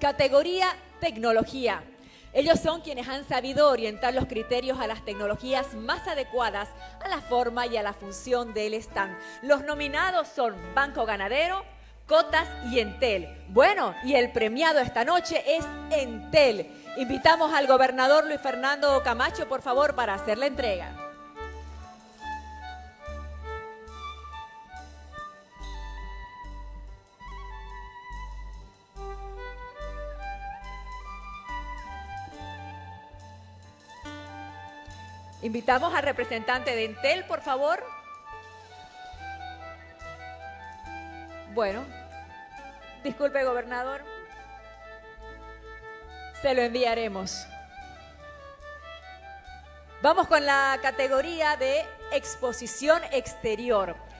Categoría tecnología. Ellos son quienes han sabido orientar los criterios a las tecnologías más adecuadas a la forma y a la función del stand. Los nominados son Banco Ganadero, Cotas y Entel. Bueno, y el premiado esta noche es Entel. Invitamos al gobernador Luis Fernando Camacho, por favor, para hacer la entrega. Invitamos al representante de Entel, por favor. Bueno, disculpe, gobernador. Se lo enviaremos. Vamos con la categoría de exposición exterior.